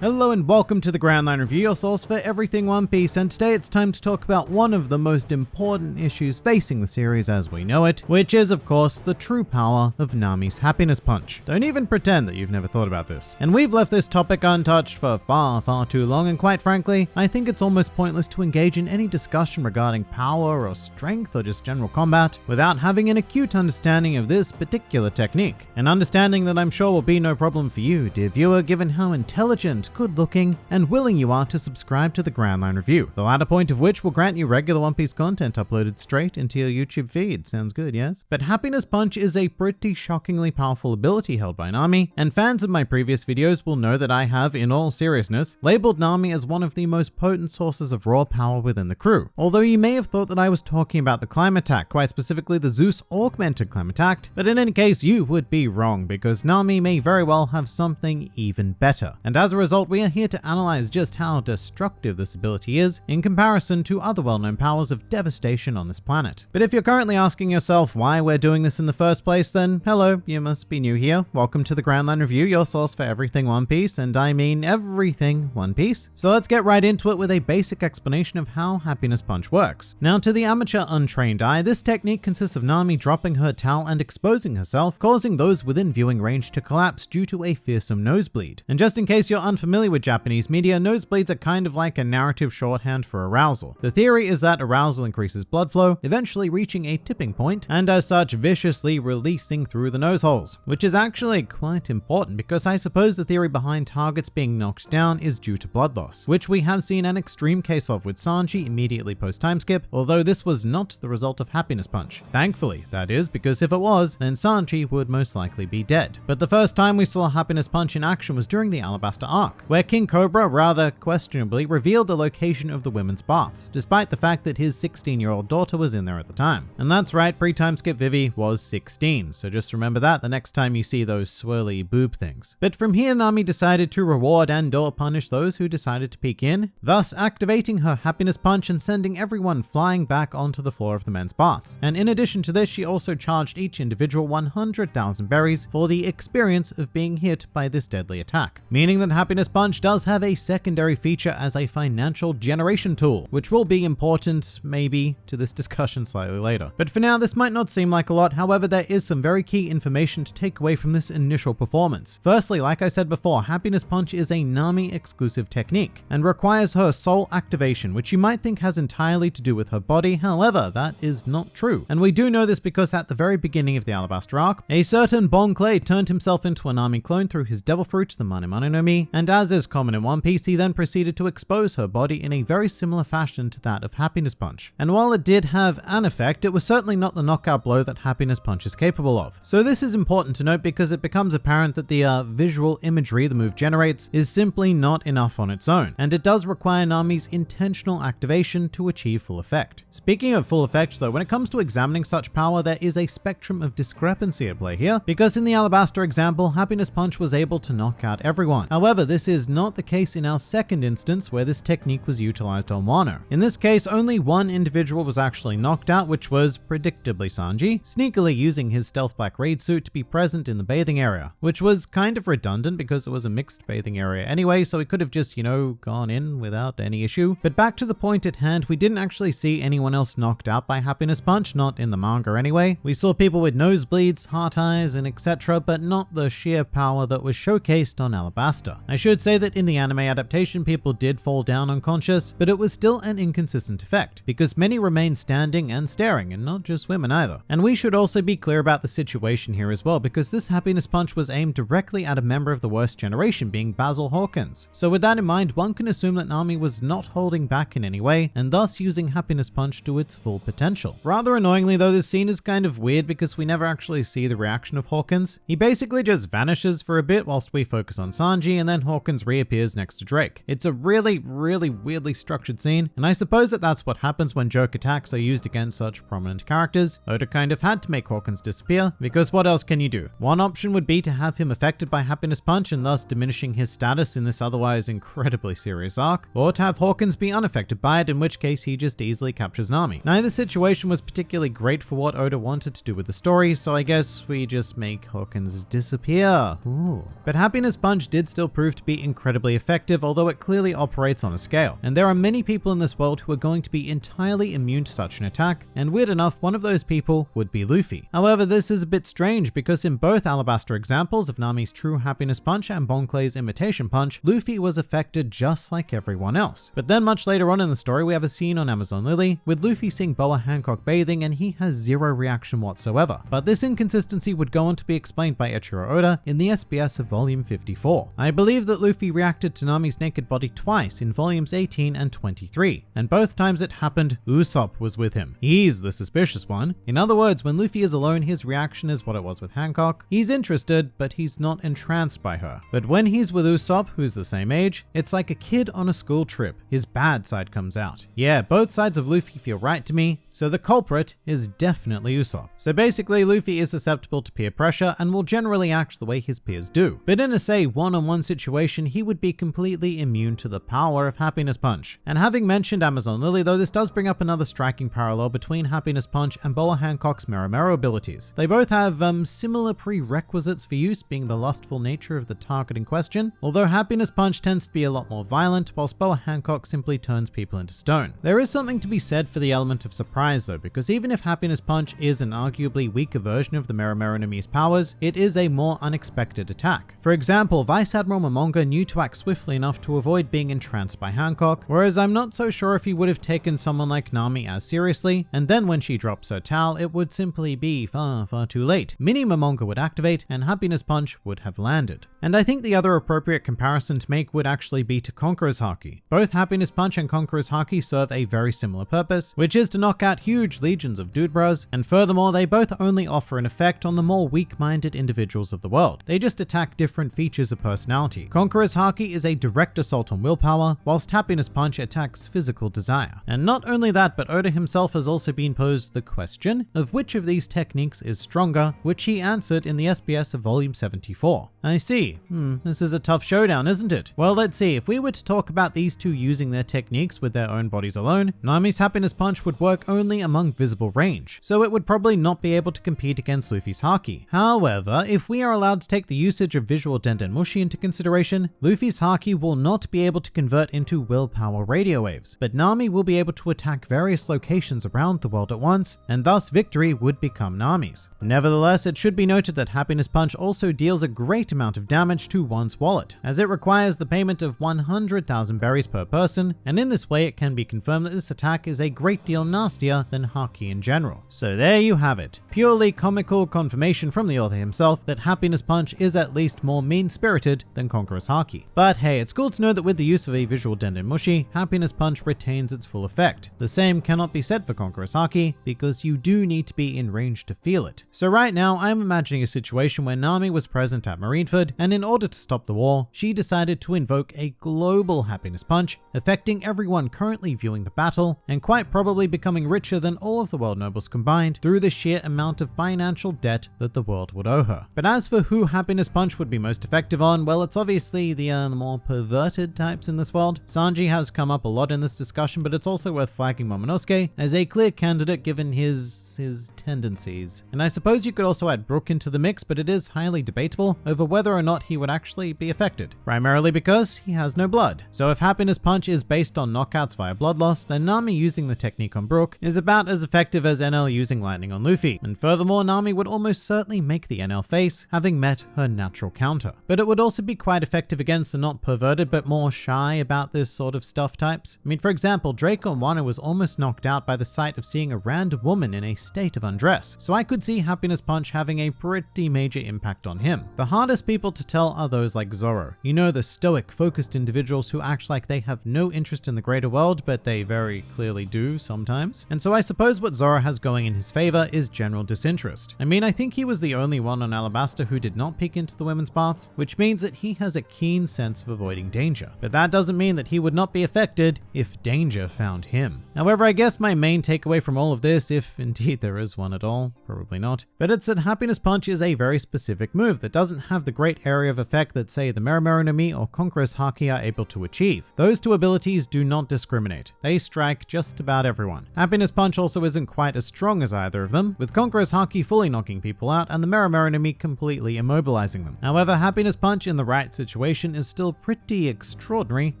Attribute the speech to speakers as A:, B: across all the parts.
A: Hello and welcome to the Grand Line Review, your source for everything One Piece, and today it's time to talk about one of the most important issues facing the series as we know it, which is of course the true power of Nami's happiness punch. Don't even pretend that you've never thought about this. And we've left this topic untouched for far, far too long, and quite frankly, I think it's almost pointless to engage in any discussion regarding power or strength or just general combat without having an acute understanding of this particular technique. An understanding that I'm sure will be no problem for you, dear viewer, given how intelligent good looking, and willing you are to subscribe to the Grand Line Review, the latter point of which will grant you regular One Piece content uploaded straight into your YouTube feed. Sounds good, yes? But Happiness Punch is a pretty shockingly powerful ability held by Nami, and fans of my previous videos will know that I have, in all seriousness, labeled Nami as one of the most potent sources of raw power within the crew. Although you may have thought that I was talking about the Clima-Tact, quite specifically the Zeus augmented Clima-Tact, but in any case, you would be wrong because Nami may very well have something even better. And as a result, result, we are here to analyze just how destructive this ability is in comparison to other well-known powers of devastation on this planet. But if you're currently asking yourself why we're doing this in the first place, then hello, you must be new here. Welcome to the Grand Line Review, your source for everything One Piece, and I mean everything One Piece. So let's get right into it with a basic explanation of how Happiness Punch works. Now to the amateur untrained eye, this technique consists of Nami dropping her towel and exposing herself, causing those within viewing range to collapse due to a fearsome nosebleed. And just in case you're unfamiliar familiar with Japanese media, nosebleeds are kind of like a narrative shorthand for arousal. The theory is that arousal increases blood flow, eventually reaching a tipping point, and as such viciously releasing through the nose holes, which is actually quite important because I suppose the theory behind targets being knocked down is due to blood loss, which we have seen an extreme case of with Sanji immediately post time skip, although this was not the result of Happiness Punch. Thankfully, that is, because if it was, then Sanji would most likely be dead. But the first time we saw Happiness Punch in action was during the Alabasta arc, where King Cobra rather questionably revealed the location of the women's baths, despite the fact that his 16-year-old daughter was in there at the time. And that's right, pre-time skip Vivi was 16, so just remember that the next time you see those swirly boob things. But from here, Nami decided to reward and or punish those who decided to peek in, thus activating her happiness punch and sending everyone flying back onto the floor of the men's baths. And in addition to this, she also charged each individual 100,000 berries for the experience of being hit by this deadly attack, meaning that happiness Punch does have a secondary feature as a financial generation tool, which will be important maybe to this discussion slightly later. But for now, this might not seem like a lot, however, there is some very key information to take away from this initial performance. Firstly, like I said before, Happiness Punch is a Nami exclusive technique and requires her soul activation, which you might think has entirely to do with her body, however, that is not true. And we do know this because at the very beginning of the Alabasta arc, a certain Bon Clay turned himself into a Nami clone through his devil fruit, the Mane Mane no Mi, and as is common in One Piece, he then proceeded to expose her body in a very similar fashion to that of Happiness Punch. And while it did have an effect, it was certainly not the knockout blow that Happiness Punch is capable of. So this is important to note because it becomes apparent that the uh, visual imagery the move generates is simply not enough on its own, and it does require Nami's intentional activation to achieve full effect. Speaking of full effect though, when it comes to examining such power, there is a spectrum of discrepancy at play here, because in the Alabasta example, Happiness Punch was able to knock out everyone. However, this is not the case in our second instance where this technique was utilized on Wano. In this case, only one individual was actually knocked out, which was predictably Sanji, sneakily using his stealth black raid suit to be present in the bathing area, which was kind of redundant because it was a mixed bathing area anyway, so he could have just, you know, gone in without any issue. But back to the point at hand, we didn't actually see anyone else knocked out by Happiness Punch, not in the manga anyway. We saw people with nosebleeds, heart eyes, and etc., but not the sheer power that was showcased on Alabasta. I should say that in the anime adaptation, people did fall down unconscious, but it was still an inconsistent effect, because many remained standing and staring, and not just women either. And we should also be clear about the situation here as well, because this happiness punch was aimed directly at a member of the worst generation, being Basil Hawkins. So with that in mind, one can assume that Nami was not holding back in any way, and thus using happiness punch to its full potential. Rather annoyingly though, this scene is kind of weird because we never actually see the reaction of Hawkins. He basically just vanishes for a bit whilst we focus on Sanji, and then Hawkins reappears next to Drake. It's a really, really weirdly structured scene, and I suppose that that's what happens when joke attacks are used against such prominent characters. Oda kind of had to make Hawkins disappear, because what else can you do? One option would be to have him affected by Happiness Punch and thus diminishing his status in this otherwise incredibly serious arc, or to have Hawkins be unaffected by it, in which case he just easily captures Nami. Neither situation was particularly great for what Oda wanted to do with the story, so I guess we just make Hawkins disappear. Ooh. But Happiness Punch did still prove to be be incredibly effective, although it clearly operates on a scale. And there are many people in this world who are going to be entirely immune to such an attack, and weird enough, one of those people would be Luffy. However, this is a bit strange because in both Alabasta examples of Nami's true happiness punch and Bon Clay's imitation punch, Luffy was affected just like everyone else. But then much later on in the story, we have a scene on Amazon Lily with Luffy seeing Boa Hancock bathing and he has zero reaction whatsoever. But this inconsistency would go on to be explained by Eiichiro Oda in the SBS of volume 54. I believe that Luffy reacted to Nami's naked body twice in volumes 18 and 23, and both times it happened, Usopp was with him. He's the suspicious one. In other words, when Luffy is alone, his reaction is what it was with Hancock. He's interested, but he's not entranced by her. But when he's with Usopp, who's the same age, it's like a kid on a school trip. His bad side comes out. Yeah, both sides of Luffy feel right to me, so the culprit is definitely Usopp. So basically, Luffy is susceptible to peer pressure and will generally act the way his peers do. But in a say one-on-one situation, he would be completely immune to the power of Happiness Punch. And having mentioned Amazon Lily though, this does bring up another striking parallel between Happiness Punch and Boa Hancock's Mero abilities. They both have um, similar prerequisites for use, being the lustful nature of the target in question, although Happiness Punch tends to be a lot more violent, whilst Boa Hancock simply turns people into stone. There is something to be said for the element of surprise though, because even if Happiness Punch is an arguably weaker version of the Mero no powers, it is a more unexpected attack. For example, Vice Admiral Momonga knew to act swiftly enough to avoid being entranced by Hancock, whereas I'm not so sure if he would have taken someone like Nami as seriously, and then when she drops her towel, it would simply be far, far too late. Mini Momonga would activate, and Happiness Punch would have landed. And I think the other appropriate comparison to make would actually be to Conqueror's Haki. Both Happiness Punch and Conqueror's Haki serve a very similar purpose, which is to knock out huge legions of dude bros, and furthermore, they both only offer an effect on the more weak-minded individuals of the world. They just attack different features of personality. Conqueror's Haki is a direct assault on willpower, whilst Happiness Punch attacks physical desire. And not only that, but Oda himself has also been posed the question of which of these techniques is stronger, which he answered in the SBS of volume 74. I see. Hmm, this is a tough showdown, isn't it? Well, let's see. If we were to talk about these two using their techniques with their own bodies alone, Nami's Happiness Punch would work only among visible range, so it would probably not be able to compete against Luffy's Haki. However, if we are allowed to take the usage of visual Denden Mushi into consideration, Luffy's Haki will not be able to convert into willpower radio waves, but Nami will be able to attack various locations around the world at once, and thus victory would become Nami's. Nevertheless, it should be noted that Happiness Punch also deals a great amount of damage to one's wallet, as it requires the payment of 100,000 berries per person, and in this way it can be confirmed that this attack is a great deal nastier than Haki in general. So there you have it, purely comical confirmation from the author himself that Happiness Punch is at least more mean-spirited than Conqueror's Haki. But hey, it's cool to know that with the use of a visual Denden Mushi, Happiness Punch retains its full effect. The same cannot be said for Conqueror's Haki, because you do need to be in range to feel it. So right now, I'm imagining a situation where Nami was present at Marineford, and in order to stop the war, she decided to invoke a global happiness punch, affecting everyone currently viewing the battle, and quite probably becoming richer than all of the world nobles combined through the sheer amount of financial debt that the world would owe her. But as for who happiness punch would be most effective on, well, it's the uh, more perverted types in this world. Sanji has come up a lot in this discussion, but it's also worth flagging Momonosuke as a clear candidate given his his tendencies. And I suppose you could also add Brook into the mix, but it is highly debatable over whether or not he would actually be affected, primarily because he has no blood. So if Happiness Punch is based on knockouts via blood loss, then Nami using the technique on Brook is about as effective as Enel using lightning on Luffy. And furthermore, Nami would almost certainly make the Enel face, having met her natural counter. But it would also be quite effective against the not perverted but more shy about this sort of stuff types. I mean, for example, Draco Wano was almost knocked out by the sight of seeing a random woman in a state of undress, so I could see Happiness Punch having a pretty major impact on him. The hardest people to tell are those like Zoro. You know, the stoic, focused individuals who act like they have no interest in the greater world, but they very clearly do sometimes. And so I suppose what Zoro has going in his favor is general disinterest. I mean, I think he was the only one on Alabasta who did not peek into the women's baths, which means that he has a keen sense of avoiding danger. But that doesn't mean that he would not be affected if danger found him. However, I guess my main takeaway from all of this, if indeed there is one at all, probably not, but it's that Happiness Punch is a very specific move that doesn't have the great area of effect that say the Mero Mero no Mi or Conqueror's Haki are able to achieve. Those two abilities do not discriminate. They strike just about everyone. Happiness Punch also isn't quite as strong as either of them, with Conqueror's Haki fully knocking people out and the enemy completely immobilizing them. However, Happiness Punch in the right situation is still pretty extraordinary,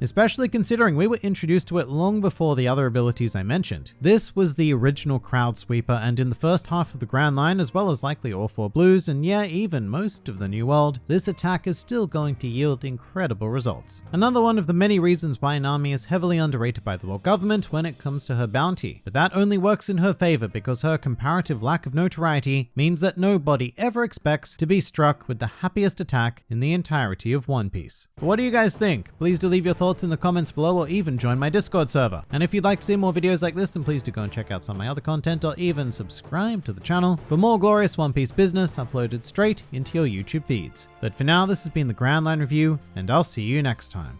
A: especially considering we were introduced to it long before the other abilities I mentioned. This was the original Crowd Sweeper and in the first half of the Grand Line as well as likely all four blues and yeah, even most of the New World, this attack is still going to yield incredible results. Another one of the many reasons why Nami is heavily underrated by the world government when it comes to her bounty, but that only works in her favor because her comparative lack of notoriety means that nobody ever expects to be struck with the happiest attack in the entirety of One Piece. But what do you guys think? Please do leave your thoughts in the comments below or even join my Discord server. And if you'd like to see more videos like this, then please do go and check out some of my other content or even subscribe to the channel for more glorious One Piece business uploaded straight into your YouTube feeds. But for now, this has been the Grand Line Review, and I'll see you next time.